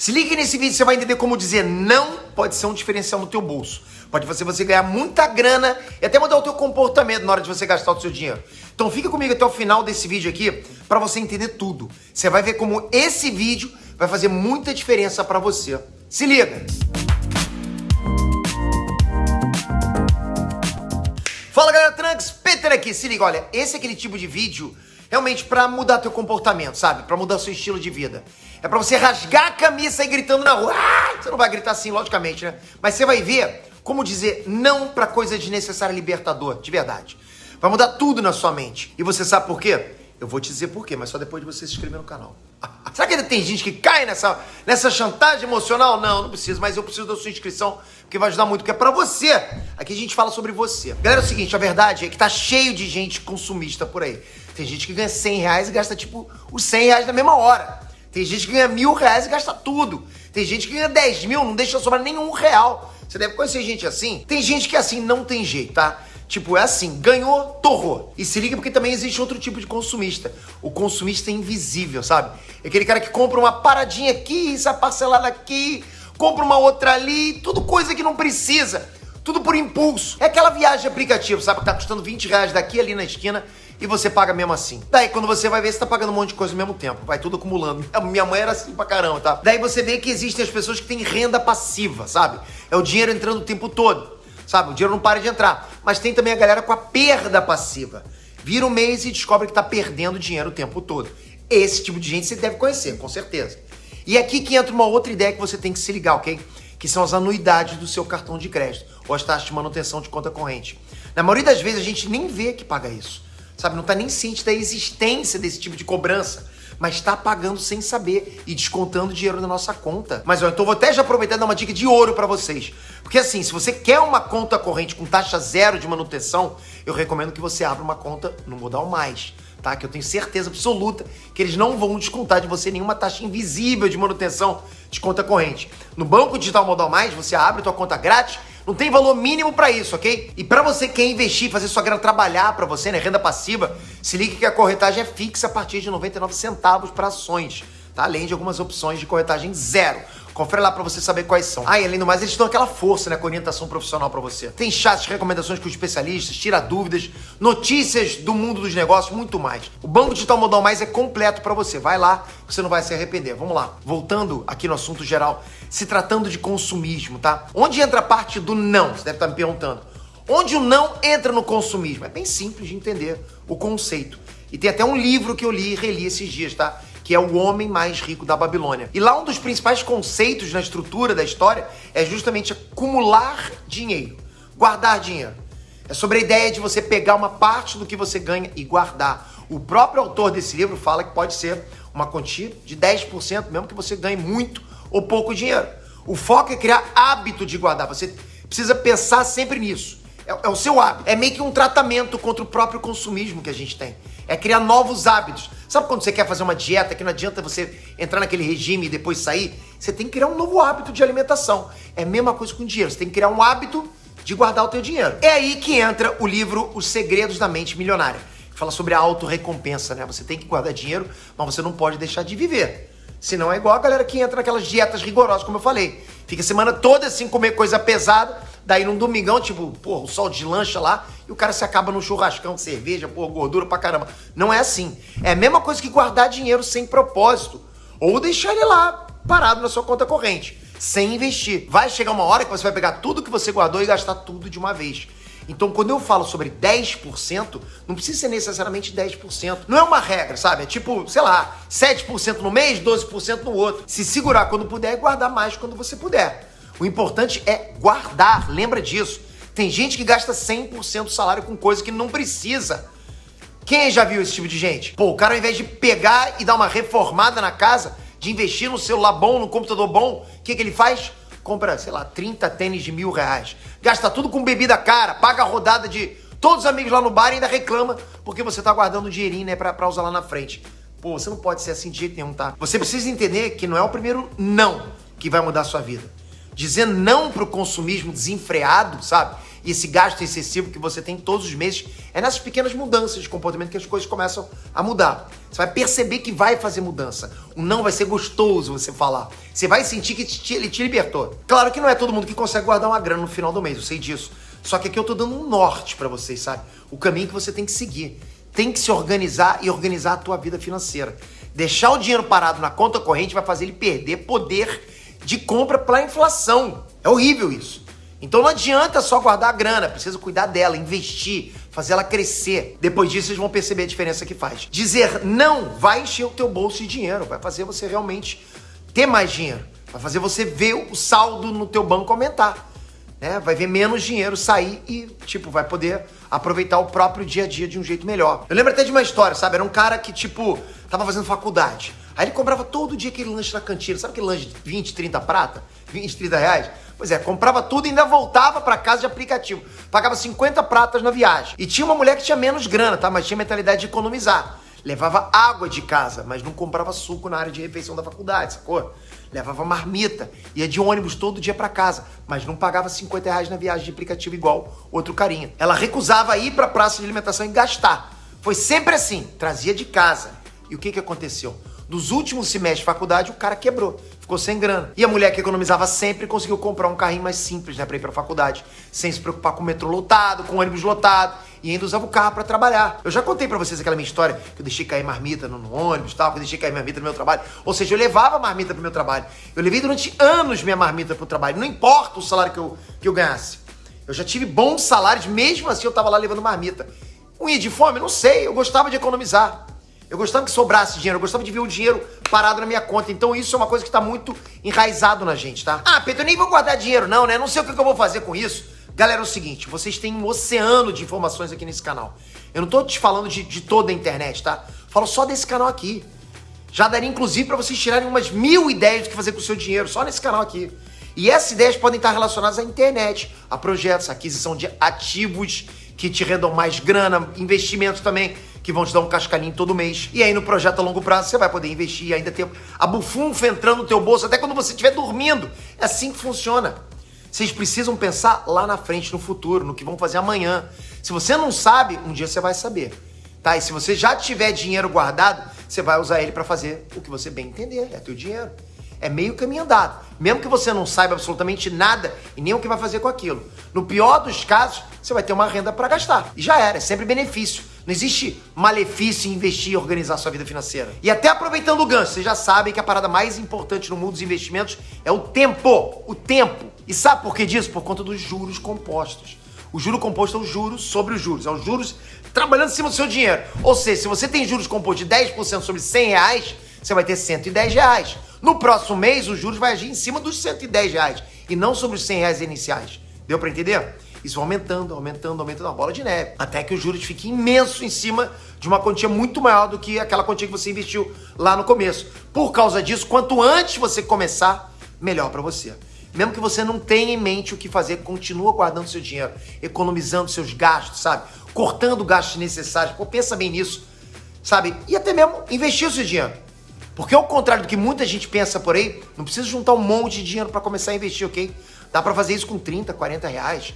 Se liga nesse vídeo, você vai entender como dizer não pode ser um diferencial no teu bolso. Pode fazer você ganhar muita grana e até mudar o teu comportamento na hora de você gastar o seu dinheiro. Então fica comigo até o final desse vídeo aqui para você entender tudo. Você vai ver como esse vídeo vai fazer muita diferença para você. Se liga! Fala galera, Trunks, Peter aqui. Se liga, olha, esse é aquele tipo de vídeo realmente para mudar teu comportamento, sabe? Para mudar seu estilo de vida. É para você rasgar a camisa e gritando na rua. Ah! Você não vai gritar assim, logicamente, né? Mas você vai ver como dizer não para coisa desnecessária libertador, de verdade. Vai mudar tudo na sua mente. E você sabe por quê? Eu vou te dizer por quê, mas só depois de você se inscrever no canal. Será que ainda tem gente que cai nessa, nessa chantagem emocional? Não, não precisa, mas eu preciso da sua inscrição, porque vai ajudar muito, porque é pra você. Aqui a gente fala sobre você. Galera, é o seguinte, a verdade é que tá cheio de gente consumista por aí. Tem gente que ganha 100 reais e gasta, tipo, os 100 reais na mesma hora. Tem gente que ganha mil reais e gasta tudo. Tem gente que ganha 10 mil, não deixa sobrar nenhum real. Você deve conhecer gente assim. Tem gente que assim não tem jeito, tá? Tipo, é assim, ganhou, torrou. E se liga porque também existe outro tipo de consumista. O consumista invisível, sabe? É aquele cara que compra uma paradinha aqui, essa parcelada aqui, compra uma outra ali, tudo coisa que não precisa. Tudo por impulso. É aquela viagem aplicativo, sabe? Que tá custando 20 reais daqui ali na esquina e você paga mesmo assim. Daí, quando você vai ver, você tá pagando um monte de coisa ao mesmo tempo. Vai tudo acumulando. Minha mãe era assim pra caramba, tá? Daí você vê que existem as pessoas que têm renda passiva, sabe? É o dinheiro entrando o tempo todo. Sabe? O dinheiro não para de entrar. Mas tem também a galera com a perda passiva. Vira um mês e descobre que tá perdendo dinheiro o tempo todo. Esse tipo de gente você deve conhecer, com certeza. E aqui que entra uma outra ideia que você tem que se ligar, ok? Que são as anuidades do seu cartão de crédito ou as taxas de manutenção de conta corrente. Na maioria das vezes a gente nem vê que paga isso sabe? Não tá nem ciente da existência desse tipo de cobrança, mas está pagando sem saber e descontando dinheiro na nossa conta. Mas então vou até já aproveitar e dar uma dica de ouro para vocês. Porque assim, se você quer uma conta corrente com taxa zero de manutenção, eu recomendo que você abra uma conta no Modal Mais. Tá? Que eu tenho certeza absoluta que eles não vão descontar de você nenhuma taxa invisível de manutenção de conta corrente. No Banco Digital Modal Mais, você abre tua conta grátis não tem valor mínimo para isso, ok? E para você que quer investir, fazer sua grana trabalhar para você, né, renda passiva, se ligue que a corretagem é fixa a partir de 99 centavos para ações, tá? Além de algumas opções de corretagem zero. Confere lá pra você saber quais são. Ah, e além do mais, eles dão aquela força, né, com orientação profissional pra você. Tem chats, recomendações com especialistas, tira dúvidas, notícias do mundo dos negócios, muito mais. O Banco Digital Modal Mais é completo pra você. Vai lá, você não vai se arrepender. Vamos lá. Voltando aqui no assunto geral, se tratando de consumismo, tá? Onde entra a parte do não? Você deve estar me perguntando. Onde o não entra no consumismo? É bem simples de entender o conceito. E tem até um livro que eu li e reli esses dias, tá? que é o homem mais rico da Babilônia. E lá um dos principais conceitos na estrutura da história é justamente acumular dinheiro, guardar dinheiro. É sobre a ideia de você pegar uma parte do que você ganha e guardar. O próprio autor desse livro fala que pode ser uma quantia de 10%, mesmo que você ganhe muito ou pouco dinheiro. O foco é criar hábito de guardar. Você precisa pensar sempre nisso. É, é o seu hábito. É meio que um tratamento contra o próprio consumismo que a gente tem. É criar novos hábitos. Sabe quando você quer fazer uma dieta que não adianta você entrar naquele regime e depois sair? Você tem que criar um novo hábito de alimentação. É a mesma coisa com dinheiro. Você tem que criar um hábito de guardar o teu dinheiro. É aí que entra o livro Os Segredos da Mente Milionária. Que fala sobre a autorrecompensa, né? Você tem que guardar dinheiro, mas você não pode deixar de viver. Senão é igual a galera que entra naquelas dietas rigorosas, como eu falei. Fica a semana toda assim, comer coisa pesada, daí num domingão, tipo, pô, o sol de lancha lá, e o cara se acaba no churrascão cerveja, pô, gordura pra caramba. Não é assim. É a mesma coisa que guardar dinheiro sem propósito. Ou deixar ele lá, parado na sua conta corrente, sem investir. Vai chegar uma hora que você vai pegar tudo que você guardou e gastar tudo de uma vez. Então, quando eu falo sobre 10%, não precisa ser necessariamente 10%. Não é uma regra, sabe? É tipo, sei lá, 7% no mês, 12% no outro. Se segurar quando puder e guardar mais quando você puder. O importante é guardar, lembra disso. Tem gente que gasta 100% do salário com coisa que não precisa. Quem já viu esse tipo de gente? Pô, o cara ao invés de pegar e dar uma reformada na casa, de investir no celular bom, no computador bom, o que, que ele faz? Compra, sei lá, 30 tênis de mil reais, gasta tudo com bebida cara, paga a rodada de todos os amigos lá no bar e ainda reclama porque você tá guardando um dinheirinho, né, pra, pra usar lá na frente. Pô, você não pode ser assim de jeito nenhum, tá? Você precisa entender que não é o primeiro não que vai mudar a sua vida. Dizer não pro consumismo desenfreado, sabe? E esse gasto excessivo que você tem todos os meses, é nessas pequenas mudanças de comportamento que as coisas começam a mudar. Você vai perceber que vai fazer mudança. O não vai ser gostoso você falar. Você vai sentir que ele te libertou. Claro que não é todo mundo que consegue guardar uma grana no final do mês, eu sei disso. Só que aqui eu tô dando um norte para vocês, sabe? O caminho que você tem que seguir. Tem que se organizar e organizar a tua vida financeira. Deixar o dinheiro parado na conta corrente vai fazer ele perder poder de compra para inflação. É horrível isso. Então não adianta só guardar a grana, precisa cuidar dela, investir, fazer ela crescer. Depois disso, vocês vão perceber a diferença que faz. Dizer não vai encher o teu bolso de dinheiro, vai fazer você realmente ter mais dinheiro, vai fazer você ver o saldo no teu banco aumentar. Né? Vai ver menos dinheiro sair e, tipo, vai poder aproveitar o próprio dia a dia de um jeito melhor. Eu lembro até de uma história, sabe? Era um cara que, tipo, tava fazendo faculdade. Aí ele comprava todo dia aquele lanche na cantina. Sabe aquele lanche de 20, 30 prata? 20, 30 reais? Pois é, comprava tudo e ainda voltava para casa de aplicativo. Pagava 50 pratas na viagem. E tinha uma mulher que tinha menos grana, tá? Mas tinha mentalidade de economizar. Levava água de casa, mas não comprava suco na área de refeição da faculdade, sacou? Levava marmita, ia de ônibus todo dia para casa, mas não pagava 50 reais na viagem de aplicativo igual outro carinha. Ela recusava ir pra praça de alimentação e gastar. Foi sempre assim, trazia de casa. E o que, que aconteceu? Dos últimos semestres de faculdade, o cara quebrou ficou sem grana. E a mulher que economizava sempre conseguiu comprar um carrinho mais simples, né, pra ir pra faculdade, sem se preocupar com o metrô lotado, com o ônibus lotado, e ainda usava o carro para trabalhar. Eu já contei para vocês aquela minha história, que eu deixei cair marmita no, no ônibus, tal, que eu deixei cair marmita no meu trabalho. Ou seja, eu levava marmita pro meu trabalho. Eu levei durante anos minha marmita pro trabalho, não importa o salário que eu, que eu ganhasse. Eu já tive bons salários, mesmo assim eu tava lá levando marmita. Um ia de fome? Não sei, eu gostava de economizar. Eu gostava que sobrasse dinheiro, eu gostava de ver o dinheiro parado na minha conta. Então isso é uma coisa que está muito enraizado na gente, tá? Ah, Pedro, eu nem vou guardar dinheiro, não, né? Não sei o que eu vou fazer com isso. Galera, é o seguinte, vocês têm um oceano de informações aqui nesse canal. Eu não tô te falando de, de toda a internet, tá? Falo só desse canal aqui. Já daria, inclusive, para vocês tirarem umas mil ideias do que fazer com o seu dinheiro, só nesse canal aqui. E essas ideias podem estar relacionadas à internet, a projetos, aquisição de ativos que te rendam mais grana, investimentos também que vão te dar um cascalinho todo mês. E aí no projeto a longo prazo você vai poder investir e ainda ter a bufunfa entrando no teu bolso até quando você estiver dormindo. É assim que funciona. Vocês precisam pensar lá na frente, no futuro, no que vão fazer amanhã. Se você não sabe, um dia você vai saber. Tá? E se você já tiver dinheiro guardado, você vai usar ele para fazer o que você bem entender. É teu dinheiro. É meio caminho andado. Mesmo que você não saiba absolutamente nada e nem o que vai fazer com aquilo. No pior dos casos, você vai ter uma renda para gastar. E já era, é sempre benefício. Não existe malefício em investir e organizar sua vida financeira. E até aproveitando o gancho, vocês já sabem que a parada mais importante no mundo dos investimentos é o tempo. O tempo. E sabe por que disso? Por conta dos juros compostos. O juro composto é o juros sobre os juros. É os juros trabalhando em cima do seu dinheiro. Ou seja, se você tem juros compostos de 10% sobre 100 reais, você vai ter 110 reais. No próximo mês, os juros vai agir em cima dos 110 reais e não sobre os 100 reais iniciais. Deu para entender? Isso vai aumentando, aumentando, aumentando uma bola de neve. Até que os juros fiquem imenso em cima de uma quantia muito maior do que aquela quantia que você investiu lá no começo. Por causa disso, quanto antes você começar, melhor para você. Mesmo que você não tenha em mente o que fazer, continua guardando seu dinheiro, economizando seus gastos, sabe? Cortando gastos necessários. Pô, pensa bem nisso, sabe? E até mesmo investir o seu dinheiro. Porque ao contrário do que muita gente pensa por aí, não precisa juntar um monte de dinheiro para começar a investir, ok? Dá para fazer isso com 30, 40 reais.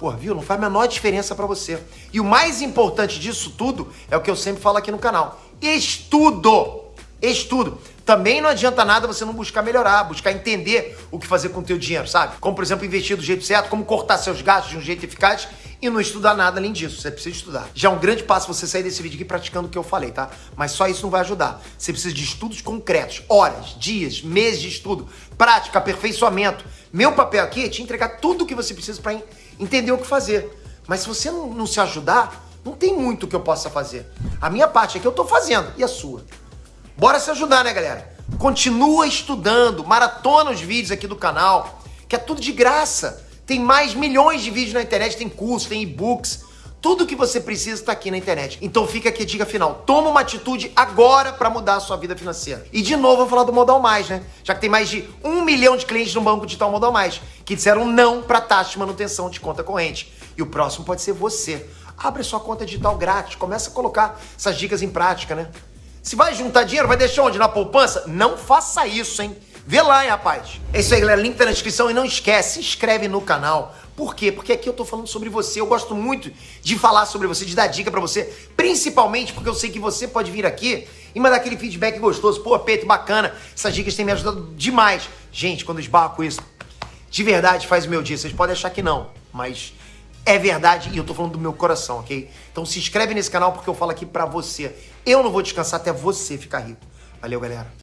Pô, viu? Não faz a menor diferença para você. E o mais importante disso tudo é o que eu sempre falo aqui no canal. Estudo! Estudo. Também não adianta nada você não buscar melhorar, buscar entender o que fazer com o teu dinheiro, sabe? Como, por exemplo, investir do jeito certo, como cortar seus gastos de um jeito eficaz e não estudar nada além disso. Você precisa estudar. Já é um grande passo você sair desse vídeo aqui praticando o que eu falei, tá? Mas só isso não vai ajudar. Você precisa de estudos concretos, horas, dias, meses de estudo, prática, aperfeiçoamento. Meu papel aqui é te entregar tudo o que você precisa para entender o que fazer. Mas se você não, não se ajudar, não tem muito que eu possa fazer. A minha parte é que eu tô fazendo. E a sua? Bora se ajudar, né, galera? Continua estudando, maratona os vídeos aqui do canal, que é tudo de graça. Tem mais milhões de vídeos na internet, tem cursos, tem e-books. Tudo que você precisa está aqui na internet. Então fica aqui a dica final. Toma uma atitude agora para mudar a sua vida financeira. E de novo, eu vou falar do Modal Mais, né? Já que tem mais de um milhão de clientes no banco digital Modal Mais que disseram não para taxa de manutenção de conta corrente. E o próximo pode ser você. Abre sua conta digital grátis, começa a colocar essas dicas em prática, né? Se vai juntar dinheiro, vai deixar onde? Na poupança? Não faça isso, hein? Vê lá, hein, rapaz. É isso aí, galera. Link tá na descrição. E não esquece, se inscreve no canal. Por quê? Porque aqui eu tô falando sobre você. Eu gosto muito de falar sobre você, de dar dica pra você. Principalmente porque eu sei que você pode vir aqui e mandar aquele feedback gostoso. Pô, Peito, bacana. Essas dicas têm me ajudado demais. Gente, quando eu esbarro com isso, de verdade faz o meu dia. Vocês podem achar que não, mas é verdade e eu tô falando do meu coração, ok? Então se inscreve nesse canal porque eu falo aqui pra você. Eu não vou descansar até você ficar rico. Valeu, galera.